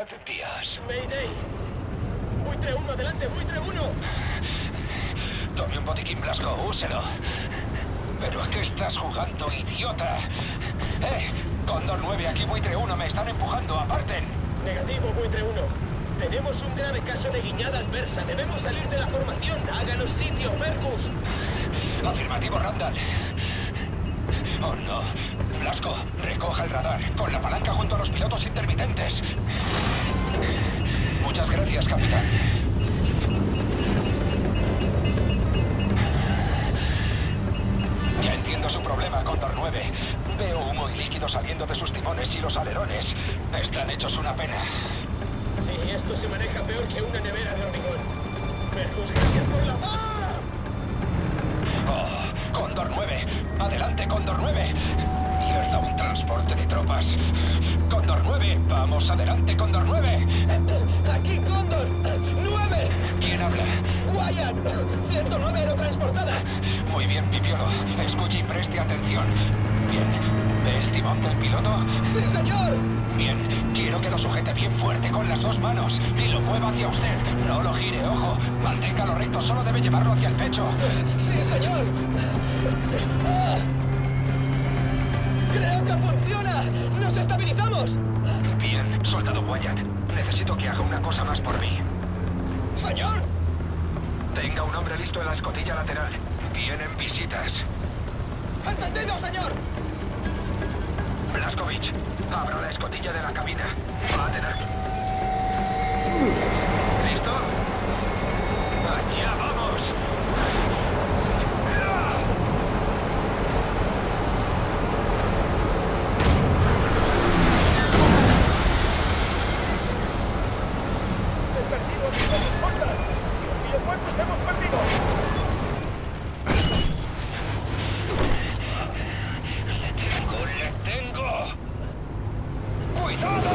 Mirad, tías. Mayday. Buitre 1, adelante, buitre 1. Tome un botiquín blanco, úselo. ¿Pero a qué estás jugando, idiota? ¡Eh! Condor 9, aquí buitre 1, me están empujando, aparten. Negativo, buitre 1. Tenemos un grave caso de guiñada adversa. Debemos salir de la formación. Háganos sitio, Fergus. Afirmativo, Randall. Oh, no. Blasco, recoja el radar, con la palanca junto a los pilotos intermitentes. Muchas gracias, capitán. Ya entiendo su problema, Condor 9. Veo humo y líquido saliendo de sus timones y los alerones. Están hechos una pena. Sí, esto se maneja peor que una nevera de hormigón. Fergus, gracias por la paz. Oh, Condor 9. Adelante, Condor 9. Un transporte de tropas. Condor 9. Vamos, adelante, Condor 9. Aquí, Condor. ¡Nueve! ¿Quién habla? Wyatt. 109 aerotransportada. Muy bien, Pipiolo. Escuche y preste atención. Bien. ¿Ve el timón del piloto? ¡Sí, señor! Bien. Quiero que lo sujete bien fuerte con las dos manos y lo mueva hacia usted. No lo gire, ojo. Manténgalo recto, solo debe llevarlo hacia el pecho. ¡Sí, señor! Wyatt. Necesito que haga una cosa más por mí. ¡Señor! Tenga un hombre listo en la escotilla lateral. Vienen visitas. ¡Entendido, señor! Blaskovich, abra la escotilla de la cabina. Va a tener... ¿Listo? ¡Allá vamos! ¡He perdido a mis dos escoltas! ¡Los videojuegos hemos perdido! ¡Tengo, le tengo! ¡Cuidado!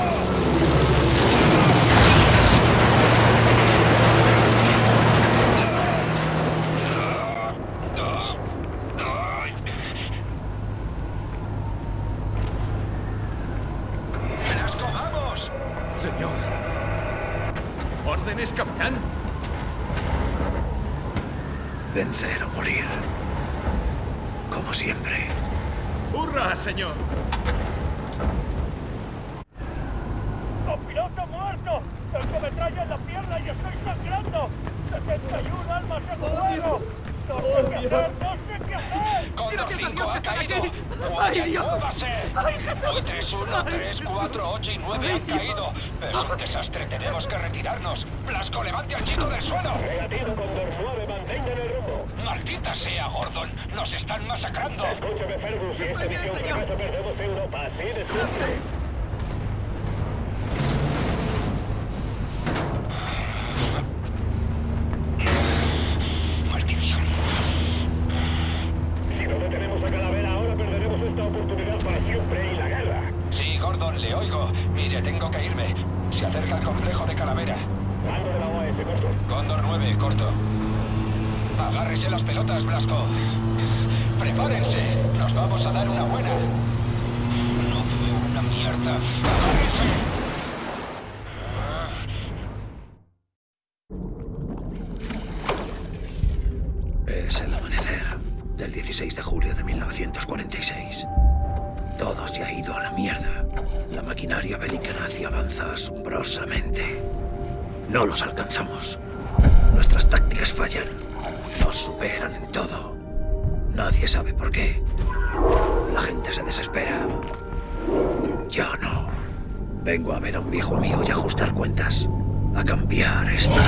¡Blasco, vamos! Señor. ¿Órdenes, capitán? Vencer o morir. Como siempre. ¡Hurra, señor! ¡Copiloto muerto! ¡Tengo metralla en la pierna y estoy sangrando! ¡71 almas en juego! ¡No sé qué hacer! ¡No sé qué hacer! Condor 5 ha caído. ¡Ay, Dios! ¡Muévase! ¡Ay, Jesús! 3, 1, 3, 4, 8 y 9 han caído. Es un desastre, tenemos que retirarnos. Blasco, levante al chico del suelo. Negativo, Condor 9, mantengan el rumbo. Maldita sea, Gordon. Masacrando. Escúchame, Fergus, si esta misión fracasa, Bélica nazi avanza asombrosamente. No los alcanzamos. Nuestras tácticas fallan. Nos superan en todo. Nadie sabe por qué. La gente se desespera. Yo no. Vengo a ver a un viejo amigo y a ajustar cuentas. A cambiar esto.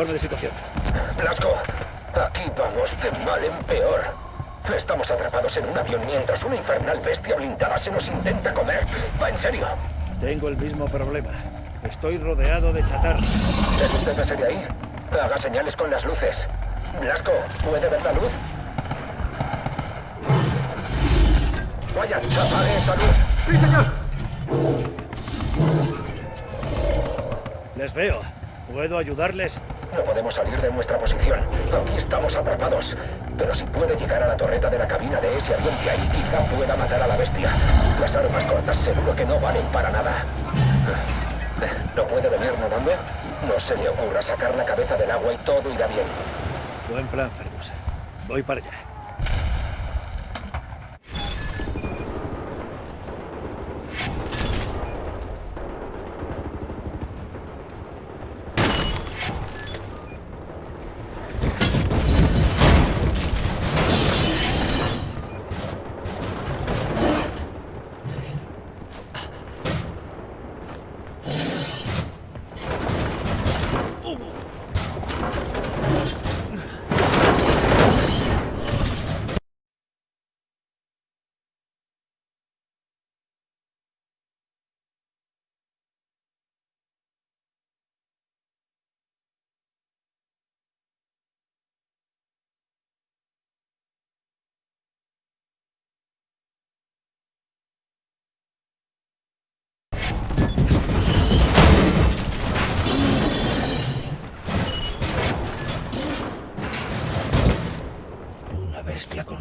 Informe de situación. Blasco, aquí vamos de mal en peor. Estamos atrapados en un avión mientras una infernal bestia blindada se nos intenta comer. Va en serio. Tengo el mismo problema. Estoy rodeado de chatarra. Desúntese de ahí. Haga señales con las luces. Blasco, ¿puede ver la luz? Vaya, apague esa luz. ¡Sí, señor! Les veo. ¿Puedo ayudarles? No podemos salir de nuestra posición. Aquí estamos atrapados. Pero si puede llegar a la torreta de la cabina de ese avión de ahí, quizá pueda matar a la bestia. Las armas cortas seguro que no valen para nada. ¿No puede venir nadando? No se le ocurra sacar la cabeza del agua y todo irá bien. Buen plan, Fergus. Voy para allá.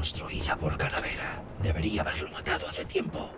Construida por Calavera. Debería haberlo matado hace tiempo.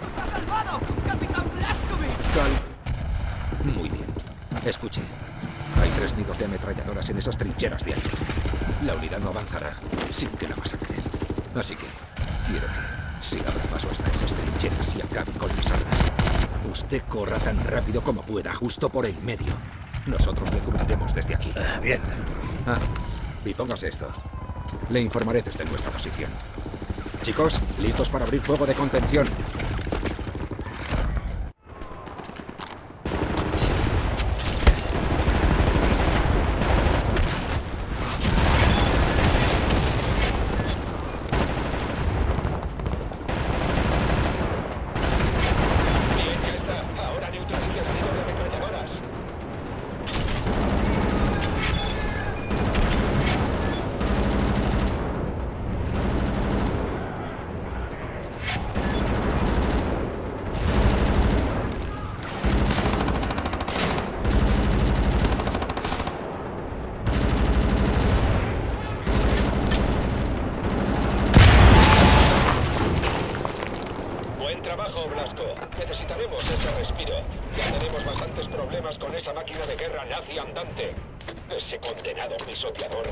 ¡Nos ha salvado! ¡Capitán Blaskovich! Muy bien. Escuche. Hay tres nidos de ametralladoras en esas trincheras de ahí. La unidad no avanzará sin que la masacren. Así que quiero que se abra paso hasta esas trincheras y acabe con las armas. Usted corra tan rápido como pueda, justo por el medio. Nosotros le cubriremos desde aquí. Ah, bien. Ah, y póngase esto. Le informaré desde nuestra posición. Chicos, listos para abrir fuego de contención. Bien, ya está. Ahora neutralice el tiro de ametralladoras. Buen trabajo, Blasco. Necesitaremos ese respiro. Ya tenemos bastantes problemas con esa máquina de guerra nazi andante. Ese condenado pisoteador.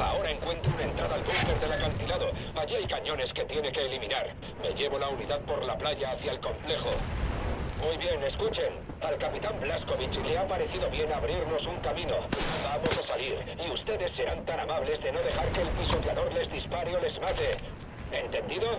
Ahora encuentro una entrada al búnker del acantilado. Allí hay cañones que tiene que eliminar. Me llevo la unidad por la playa hacia el complejo. Muy bien, escuchen. Al le ha parecido bien abrirnos un camino. Vamos a salir, y ustedes serán tan amables de no dejar que el pisoteador les dispare o les mate. ¿Entendido?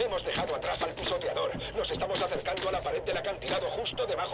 Hemos dejado atrás al pisoteador. Nos estamos acercando a la pared del acantilado justo debajo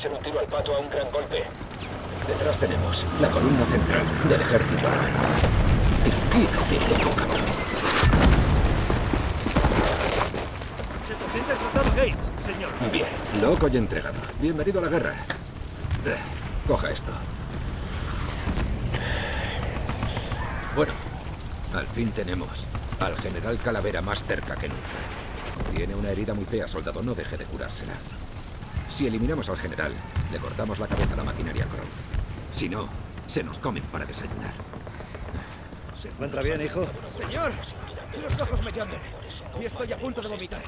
ser un tiro al pato a un gran golpe. Detrás tenemos la columna central del ejército. ¿Y qué hace loco, cabrón? Se presenta el soldado Gates, señor. Bien, loco y entregado. Bienvenido a la guerra. Eh, Coja esto. Bueno, al fin tenemos al general Calavera más cerca que nunca. Tiene una herida muy fea, soldado. No deje de curársela. Si eliminamos al general, le cortamos la cabeza a la maquinaria Crow. Si no, se nos comen para desayunar. ¿Se encuentra bien, hijo? Señor, los ojos me llaman y estoy a punto de vomitar.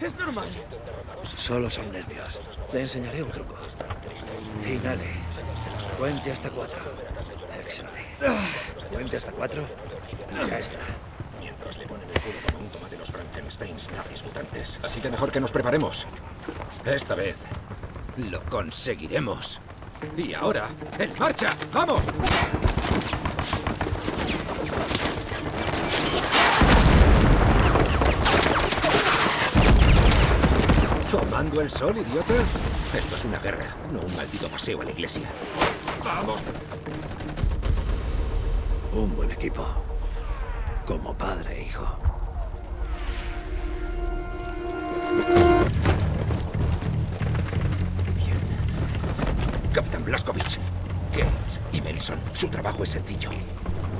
Es normal. Solo son nervios. Le enseñaré un truco. Inhale. Cuente hasta cuatro. Exhale. Cuente hasta cuatro. Y ya está. Mientras le ponen el culo como un toma de los Frankensteins nazis mutantes. Así que mejor que nos preparemos. Esta vez lo conseguiremos. Y ahora, ¡en marcha! ¡Vamos! ¿Tomando el sol, idiota? Esto es una guerra, no un maldito paseo a la iglesia. ¡Vamos! Un buen equipo. Como padre e hijo. Blaskovich, Gates y Melson, su trabajo es sencillo.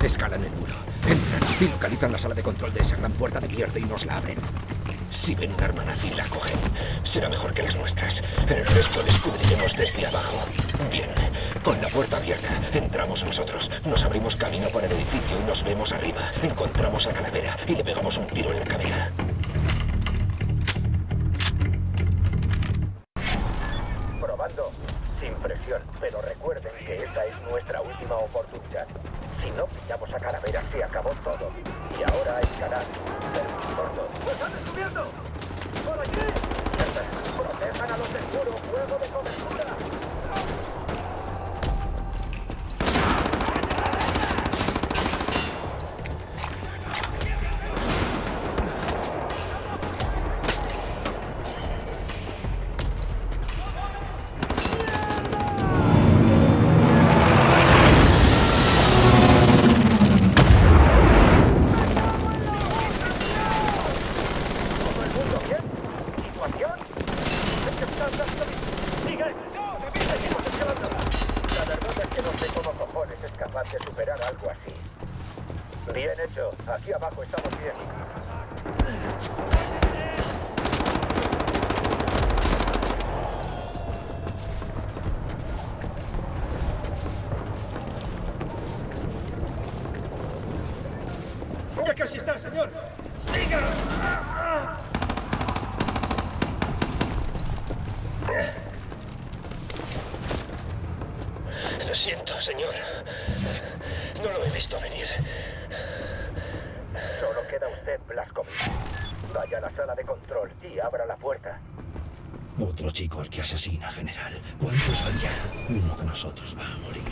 Escalan el muro, entran y localizan la sala de control de esa gran puerta de mierda y nos la abren. Si ven un arma nazi, la cogen. Será mejor que las nuestras. El resto descubriremos desde abajo. Bien, con la puerta abierta, entramos nosotros. Nos abrimos camino por el edificio y nos vemos arriba. Encontramos a Calavera y le pegamos un tiro en la cabeza. algo así. Bien, Bien hecho. Aquí abajo estamos bien. asesina, general. ¿Cuántos van ya? Uno de nosotros va a morir.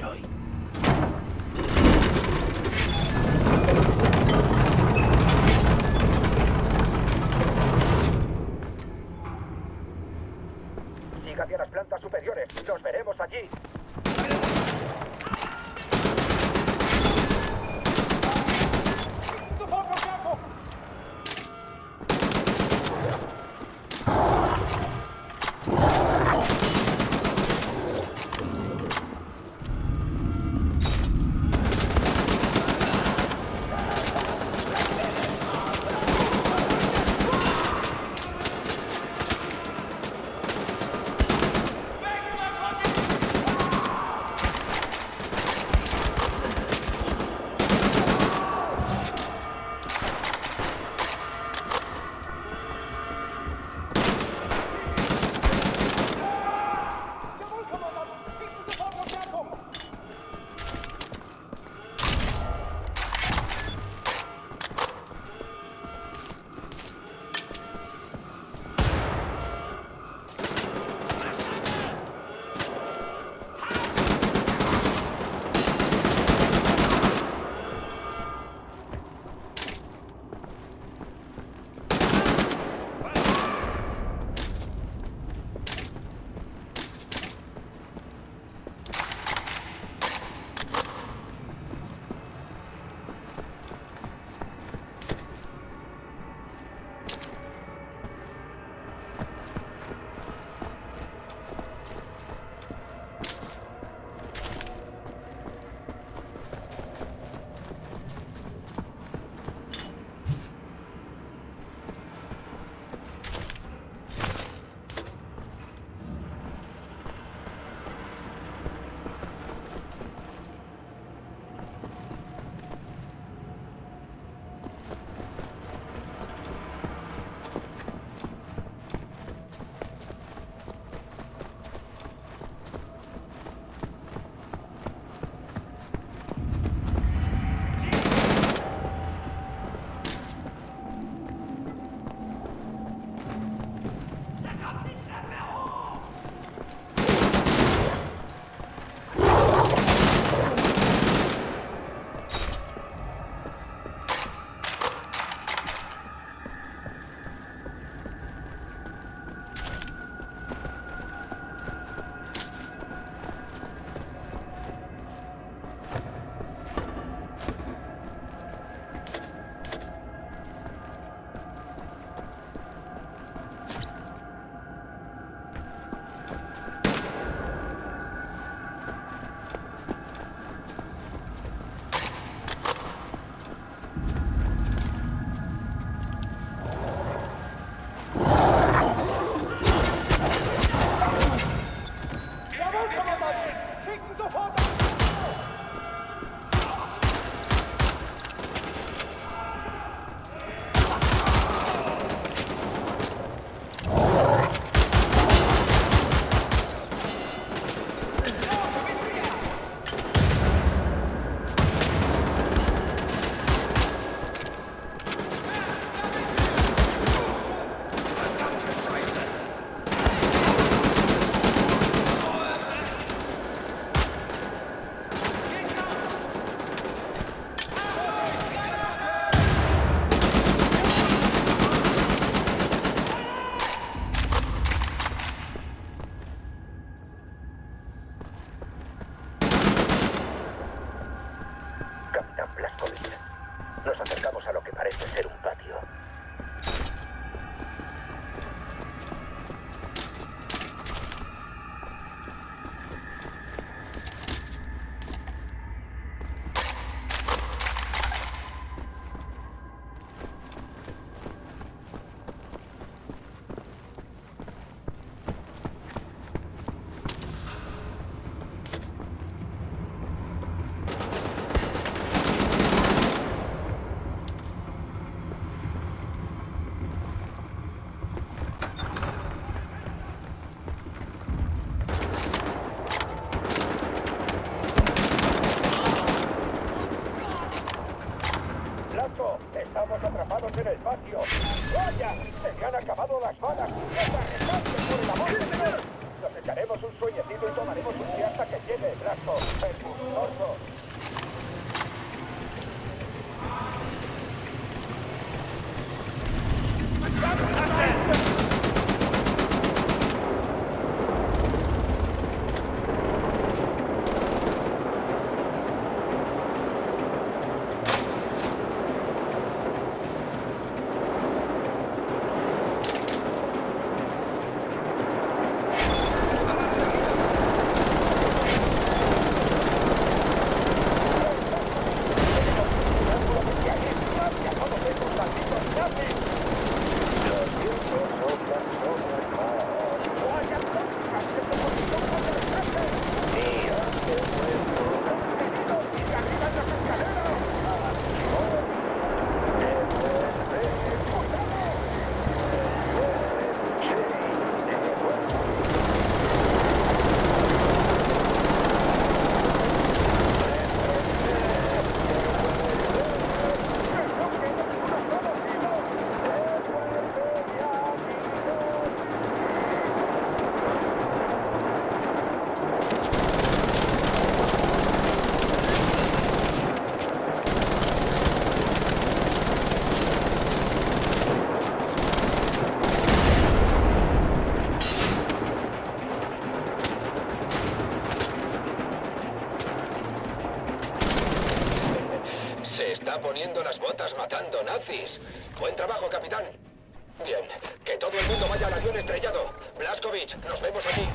¡Que todo el mundo vaya al avión estrellado! Blaskovich, nos vemos allí.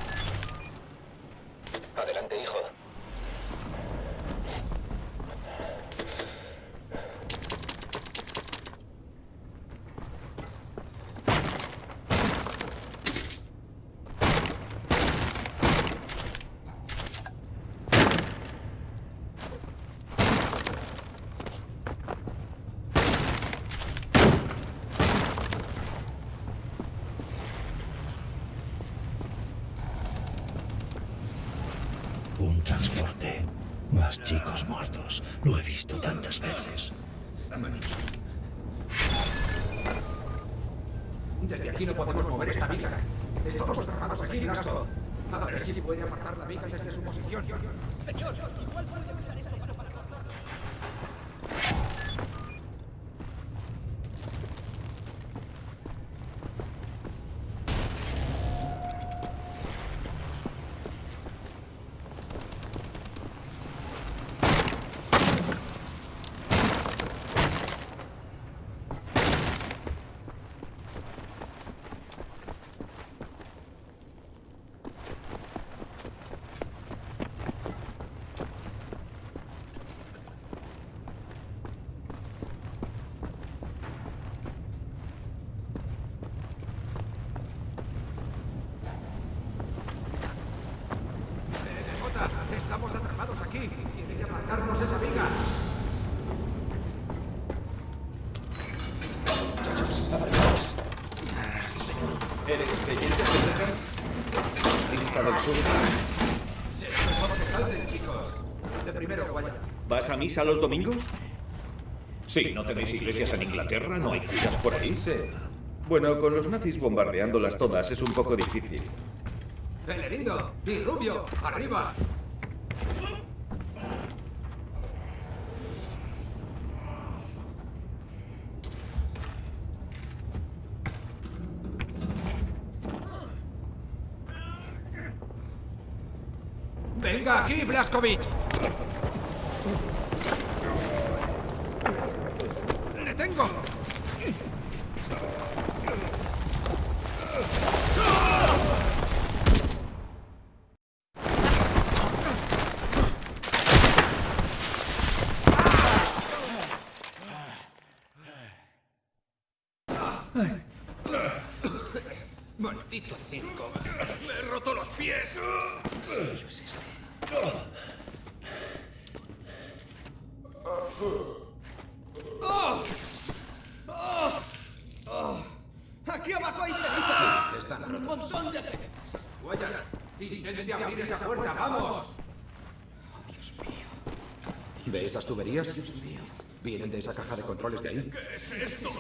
Adelante, hijo. ¿Vas a misa los domingos? Sí, ¿no tenéis iglesias en Inglaterra? ¿No hay curas por ahí? Sí. Bueno, con los nazis bombardeándolas todas es un poco difícil. ¡El herido! ¡Y Rubio! ¡Arriba! Blaskovich! ¡Le tengo! ¿Esas tuberías? ¿Vienen de esa caja de controles de ahí? ¿Qué es esto?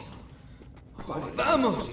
¡Vamos!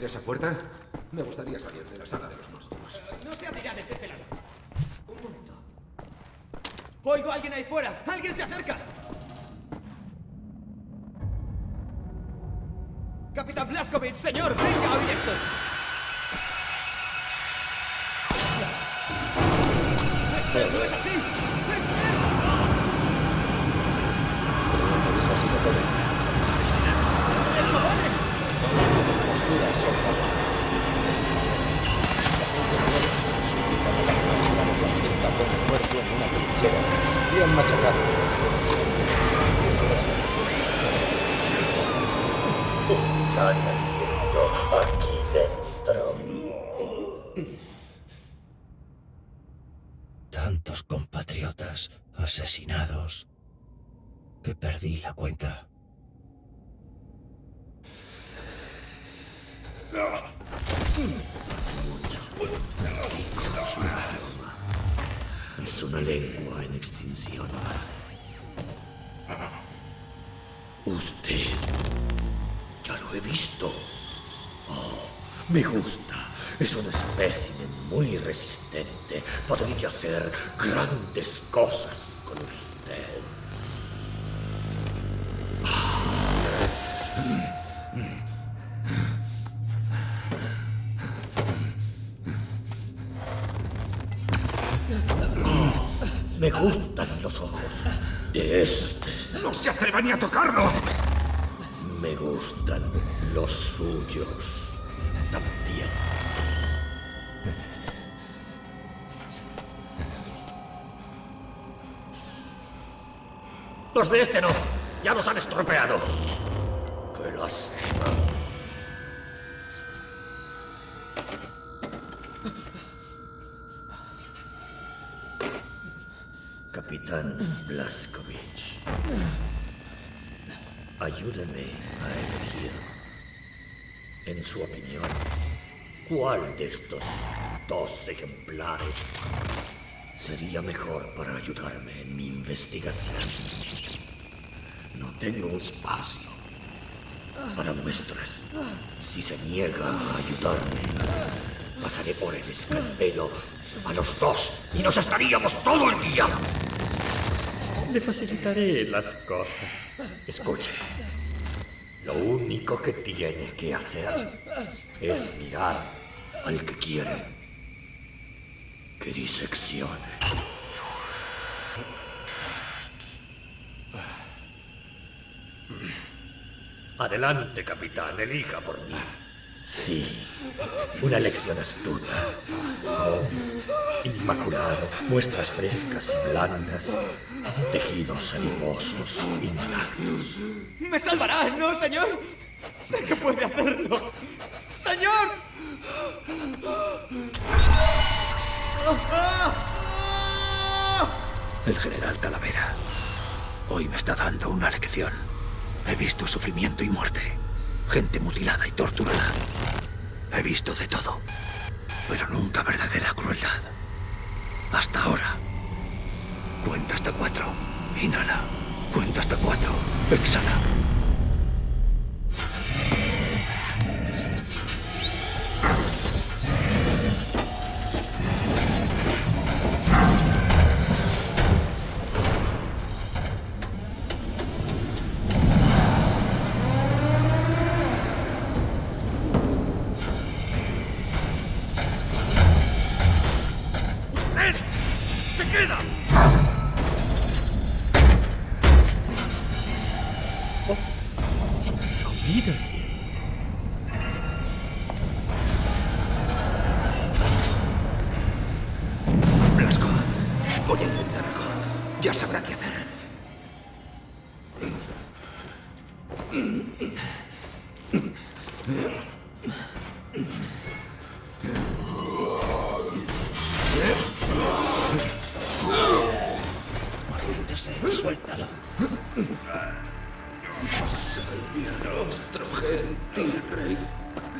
Abrir esa puerta? Me gustaría salir de la sala de los monstruos. No se abrirá desde este lado. Un momento. Oigo a alguien ahí fuera. ¡Alguien se acerca! Capitán Blaskovich, señor, hacer grandes cosas Los de este no. Ya los han estropeado. Qué lástima. Capitán Blaskovich. Ayúdeme a elegir. En su opinión, ¿cuál de estos dos ejemplares sería mejor para ayudarme en mi investigación? No tengo espacio para muestras. Si se niega a ayudarme, pasaré por el escalpelo a los dos y nos estaríamos todo el día. Le facilitaré las cosas. Escuche. Lo único que tiene que hacer es mirar al que quiere que diseccione. Adelante, capitán, elija por mí. Sí, una elección astuta. Joven, inmaculado, muestras frescas y blandas, tejidos adiposos, intactos. ¡Me salvará, no, señor! ¡Sé que puede hacerlo! ¡Señor! El general Calavera hoy me está dando una lección. He visto sufrimiento y muerte, gente mutilada y torturada. He visto de todo, pero nunca verdadera crueldad. Hasta ahora. Cuenta hasta cuatro. Inhala. Cuenta hasta cuatro. Exhala. Maldito sea, suéltalo. Salve a nuestro gentil rey,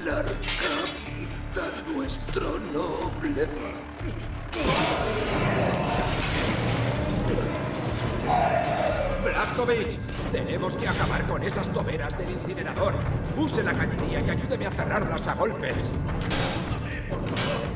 larga vida nuestro noble. Blaskovich, tenemos que acabar con esas toberas del incinerador. Use la cañería y ayúdeme a cerrarlas a golpes. Blasco,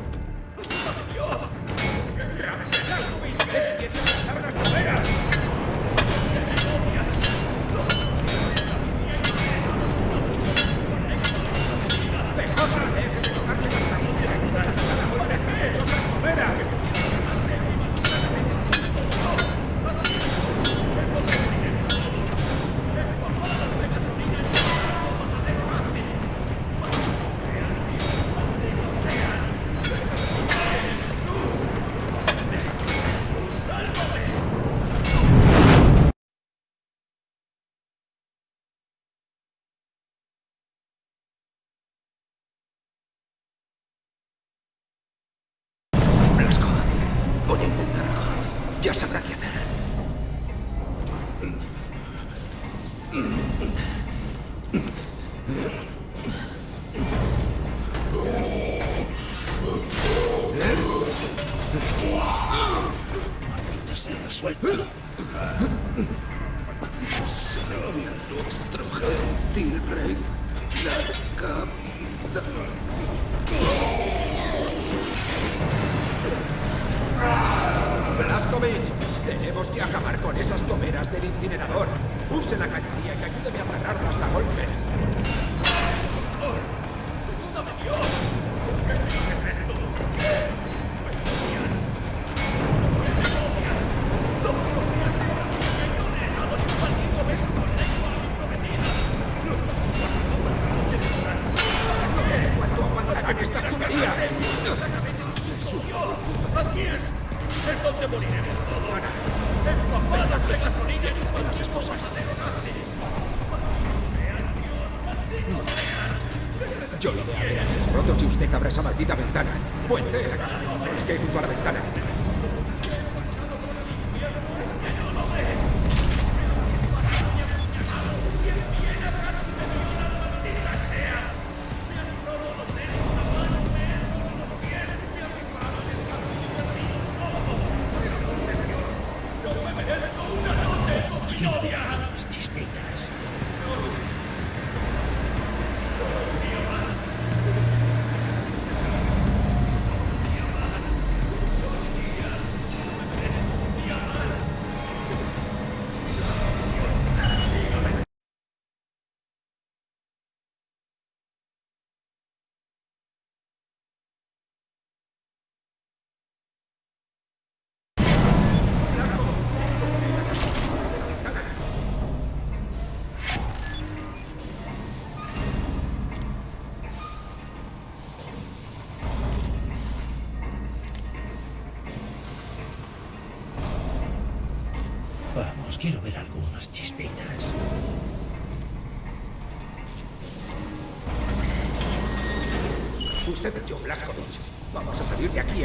¡Es donde moriremos todos! ¡Empapadas de gasolina y las esposas! Yo lo haber antes roto y usted abra esa maldita ventana. Puente la caja. Es que hay junto a la ventana.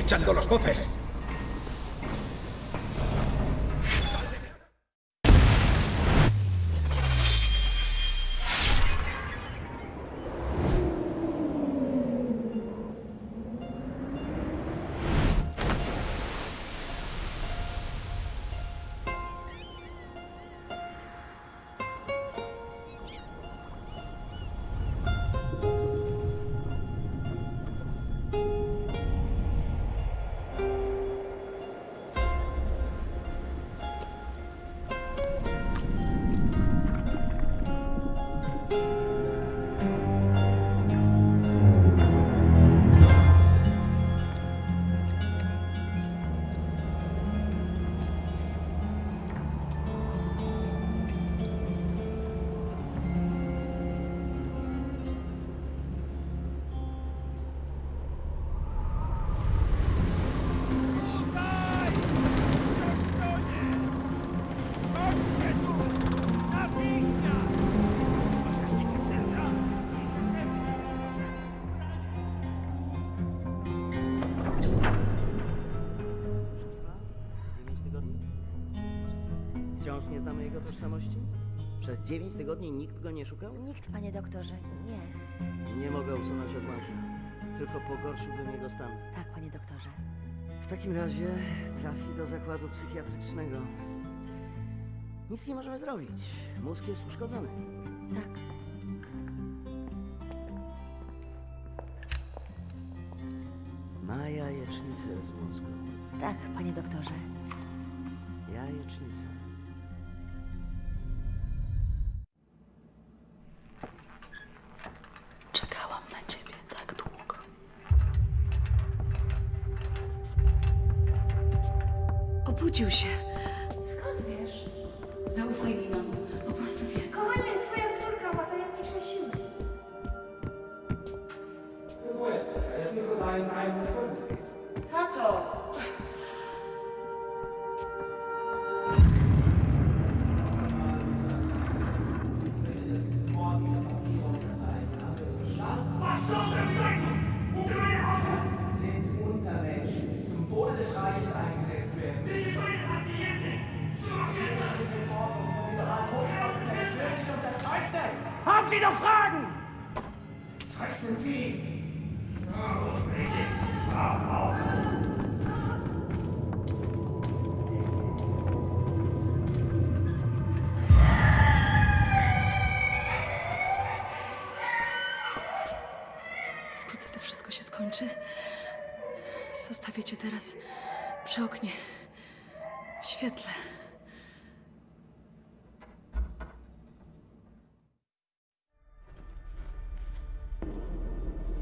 Echando los bofes. Dziewięć tygodni nikt go nie szukał? Nikt, panie doktorze, nie. Nie mogę usunąć odłamka. Tylko pogorszyłbym jego stan. Tak, panie doktorze. W takim razie trafi do zakładu psychiatrycznego. Nic nie możemy zrobić. Mózg jest uszkodzony. Tak. Ma jajecznicę z mózgu. Tak, panie doktorze. Jajecznicę. 就是。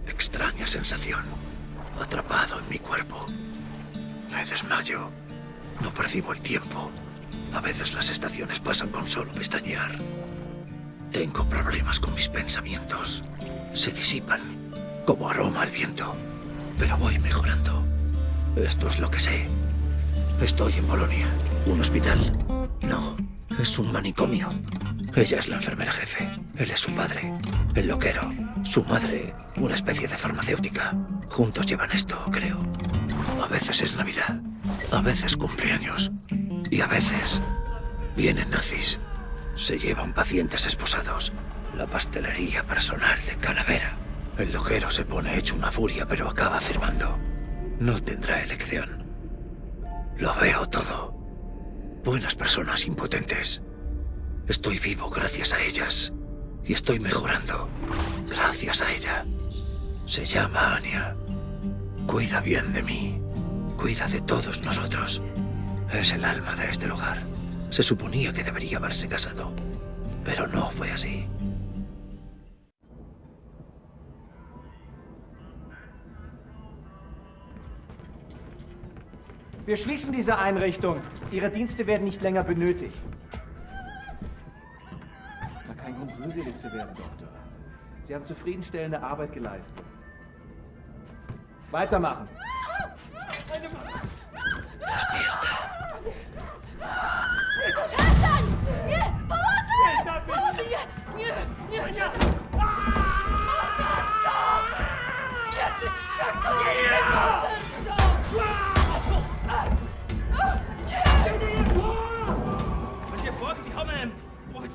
Extraña sensación. Atrapado en mi cuerpo. Me desmayo. No percibo el tiempo. A veces las estaciones pasan con solo pestañear. Tengo problemas con mis pensamientos. Se disipan, como aroma al viento. Pero voy mejorando. Esto es lo que sé. Estoy en Polonia. ¿Un hospital? No, es un manicomio. Ella es la enfermera jefe. Él es su padre, el loquero. Su madre, una especie de farmacéutica. Juntos llevan esto, creo. A veces es Navidad, a veces cumpleaños. Y a veces vienen nazis. Se llevan pacientes esposados. La pastelería personal de Calavera. El loquero se pone hecho una furia, pero acaba afirmando. No tendrá elección. Lo veo todo. Buenas personas impotentes. Estoy vivo gracias a ellas. Y estoy mejorando gracias a ella. Se llama Anya. Cuida bien de mí. Cuida de todos nosotros. Es el alma de este lugar. Se suponía que debería haberse casado. Pero no fue así. Wir schließen diese Einrichtung. Ihre Dienste werden nicht länger benötigt. War kein Grund, rührselig zu werden, Doktor. Sie haben zufriedenstellende Arbeit geleistet. Weitermachen. Das Bild.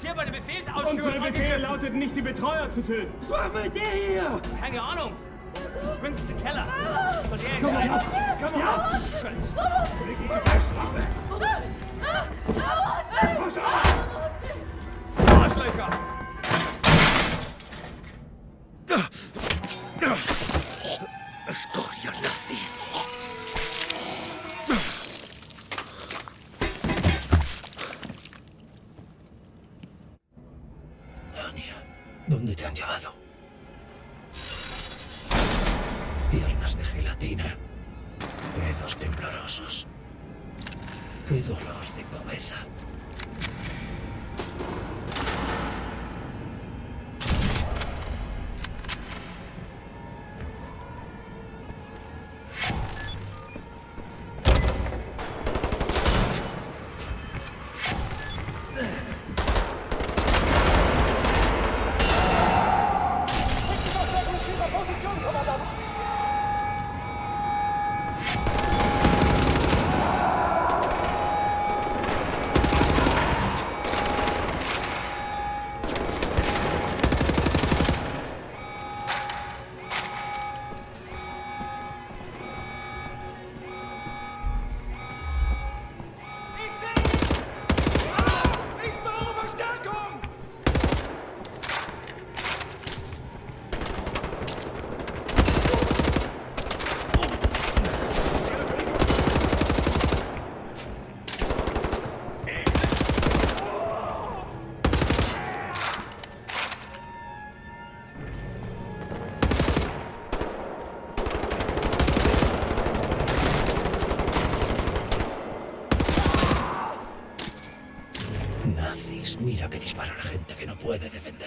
Offizier bei der Befehlsausführung... Unser Befehl lautet nicht, die Betreuer zu töten. Was war mit der hier? Keine Ahnung. Bringen Sie den Keller. Soll der Komm entscheiden? auf, komm auf. Arschlöcher! Escoria han llevado? Piernas de gelatina. Dedos temblorosos. Qué dolor de cabeza.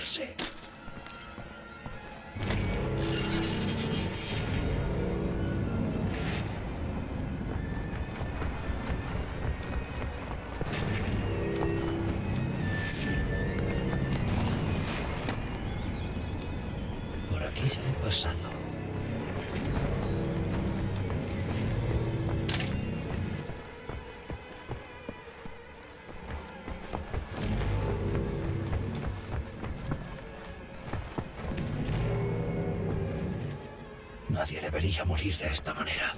Puede debería morir de esta manera.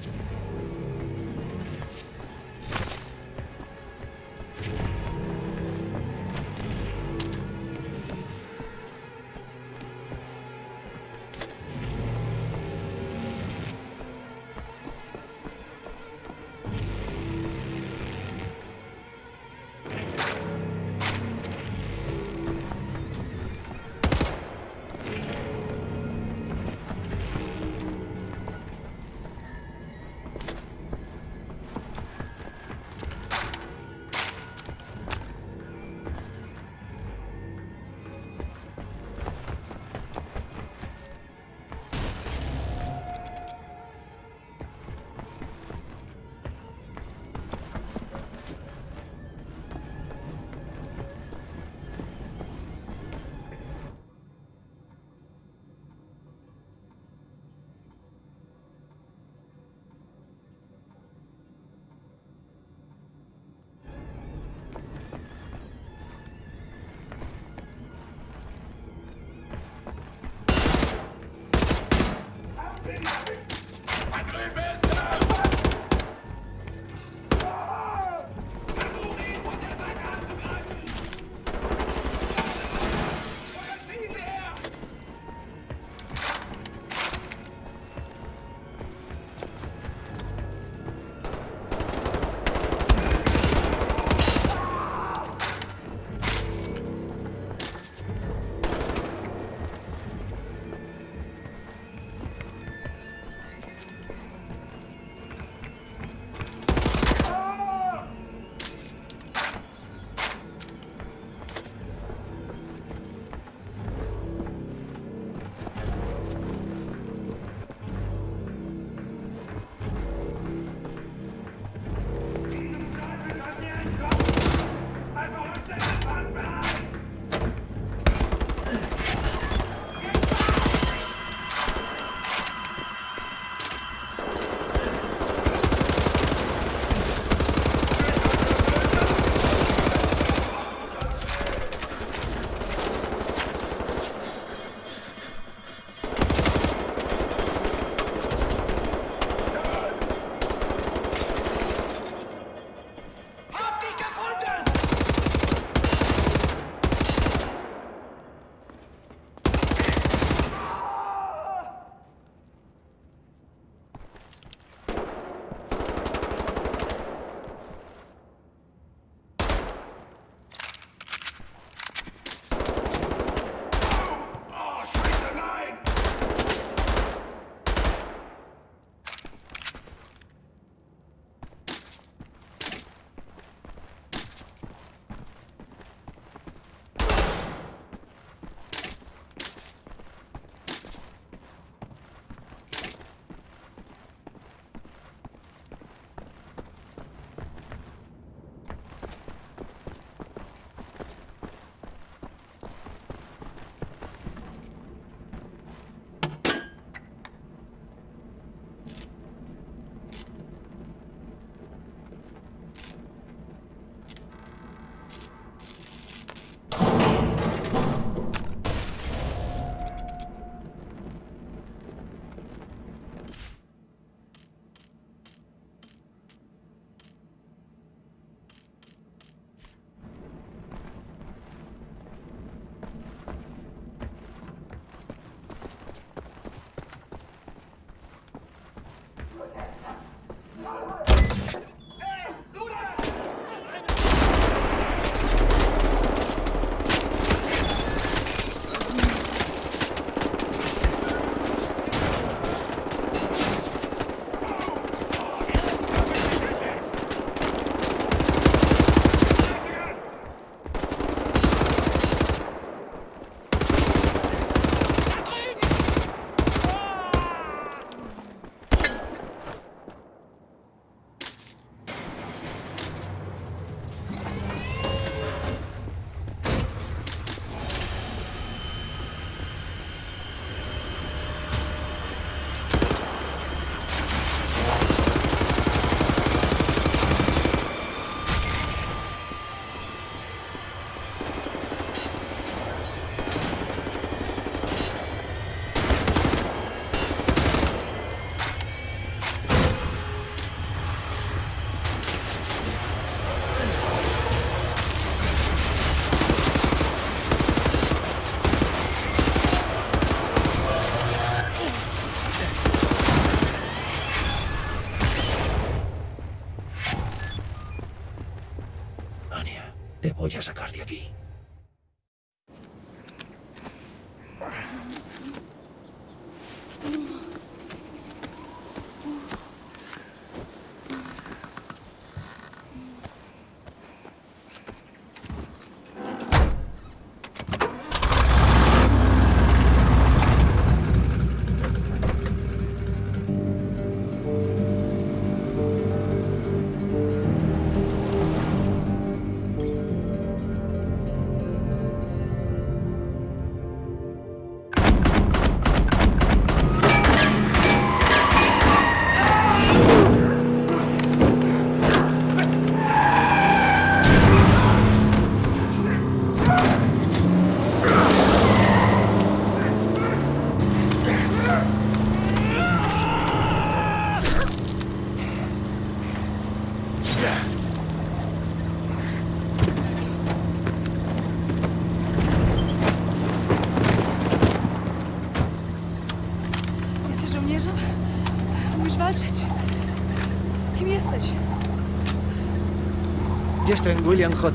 William J.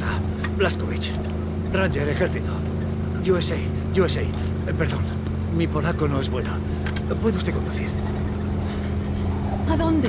Blaskowicz. Ranger, ejército. USA, USA. Eh, Perdón, mi polaco no es bueno. ¿Puede usted conducir? ¿A dónde?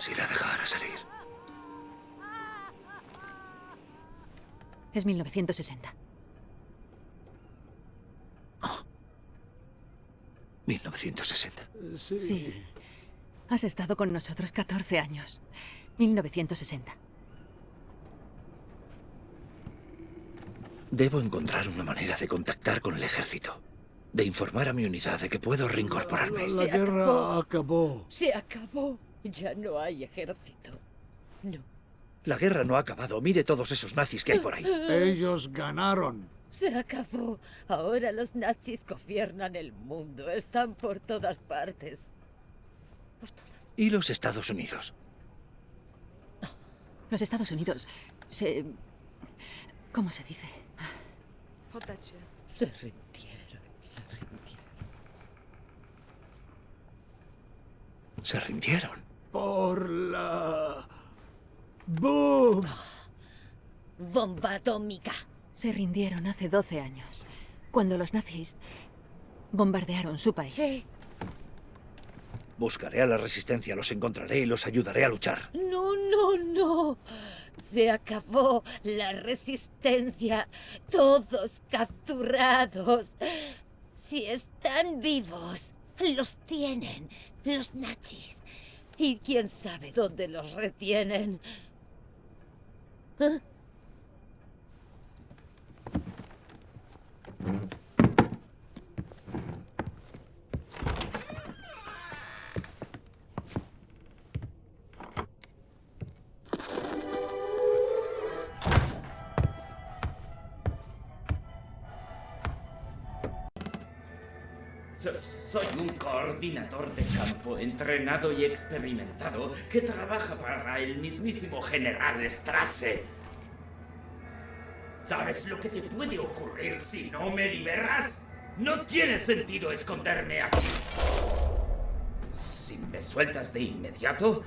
Si la dejara salir. Es 1960. 1960. Sí. Has estado con nosotros 14 años. 1960. Debo encontrar una manera de contactar con el ejército. De informar a mi unidad de que puedo reincorporarme. La guerra acabó. Se acabó. Ya no hay ejército. No. La guerra no ha acabado. Mire todos esos nazis que hay por ahí. Ellos ganaron. Se acabó. Ahora los nazis gobiernan el mundo. Están por todas partes. ¿Y los Estados Unidos? Los Estados Unidos se... ¿Cómo se dice? Se rindieron. Se rindieron. Se rindieron. Por la... ¡Boom! Bomba atómica. Se rindieron hace 12 años, cuando los nazis bombardearon su país. Sí. Buscaré a la resistencia, los encontraré y los ayudaré a luchar. No, no, no. Se acabó la resistencia. Todos capturados. Si están vivos, los tienen los nazis. Y quién sabe dónde los retienen. ¿Eh? Soy un coordinador de campo entrenado y experimentado que trabaja para el mismísimo general Strasse. ¿Sabes lo que te puede ocurrir si no me liberas? No tiene sentido esconderme aquí. Si me sueltas de inmediato,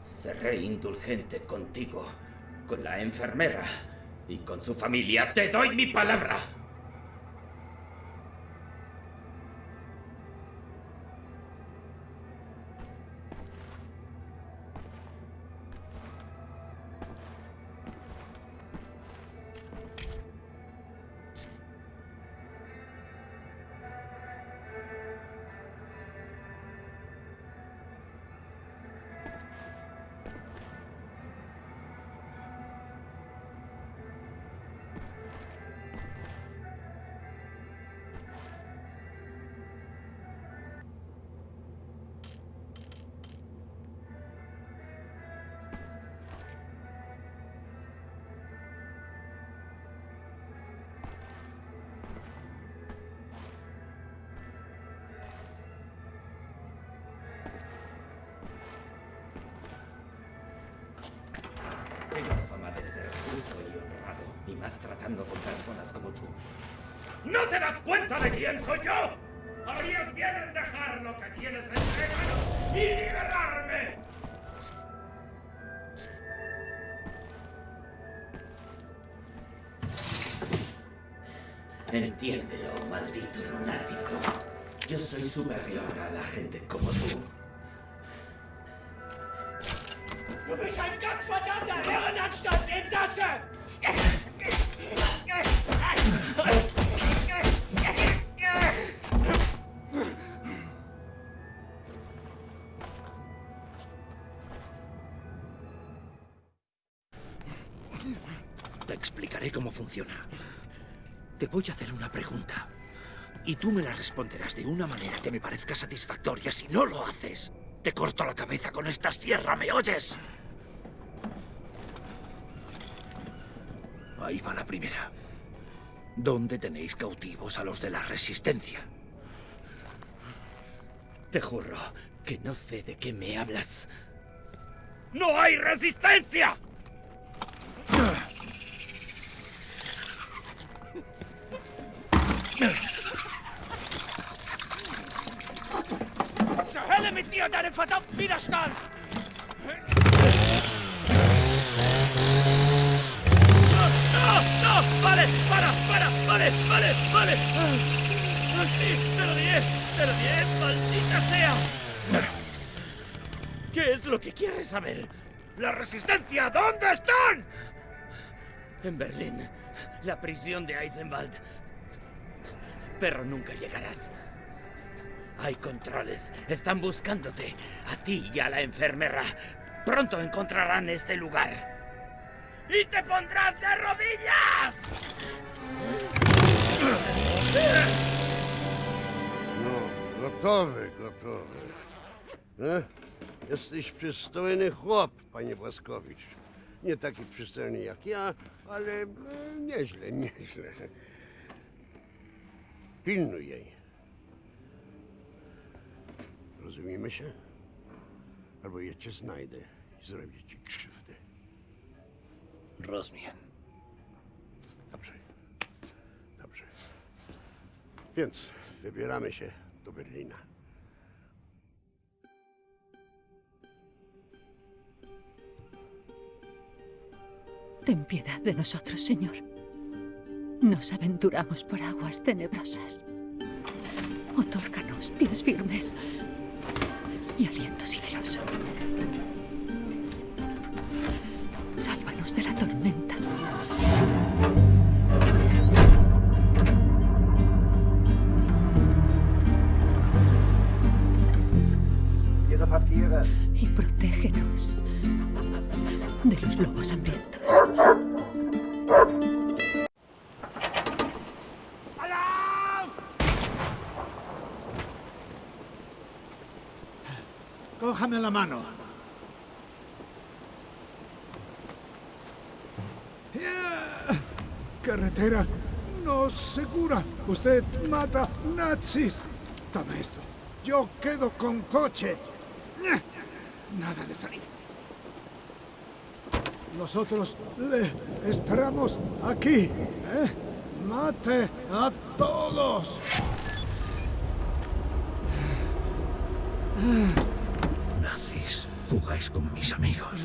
seré indulgente contigo, con la enfermera y con su familia. Te doy mi palabra. Y más tratando con personas como tú. ¿No te das cuenta de quién soy yo? Harías bien en dejar lo que tienes entregado y liberarme. Entiéndelo, maldito lunático. Yo soy superior a la gente como tú. Du bist ein voy a hacer una pregunta. Y tú me la responderás de una manera que me parezca satisfactoria. Si no lo haces, te corto la cabeza con esta sierra, ¿me oyes? Ahí va la primera. ¿Dónde tenéis cautivos a los de la Resistencia? Te juro que no sé de qué me hablas. ¡No hay resistencia! Zur Hölle mit dir und deinem verdammten Widerstand! ¡No! ¡No! ¡Vale! ¡Para! ¡Para! ¡Vale! ¡Vale! ¡Vale! ¡Sí! ¡Te lo diré! ¡Te! ¡Maldita sea! ¿Qué es lo que quieres saber? ¡La resistencia! ¿Dónde están? En Berlín. La prisión de Eisenwald. Pero nunca llegarás. Hay controles. Están buscándote. A ti y a la enfermera. Pronto encontrarán este lugar. ¡Y te pondrás de rodillas! No, gotowy, gotowy. E? Jesteś przystojny chłop, panie Błaskowicz. Nie taki przystojny jak ja, ale e, nieźle, nieźle. Pilnuj jej. Rozumiemy się? Albo ja cię znajdę i zrobię ci krzywdę. Rozumiem. Dobrze. Dobrze. Więc wybieramy się do Berlina. Ten piedad de nosotros, Señor. Nos aventuramos por aguas tenebrosas. Otórganos pies firmes y aliento sigiloso. Sálvanos de la tormenta. Y protégenos de los lobos hambrientos. Cójame la mano. Ya. Carretera no segura. Usted mata nazis. Tome esto. Yo quedo con coche. Ña. Nada de salir. Nosotros le esperamos aquí. ¿eh? Mate a todos. Jugáis con mis amigos.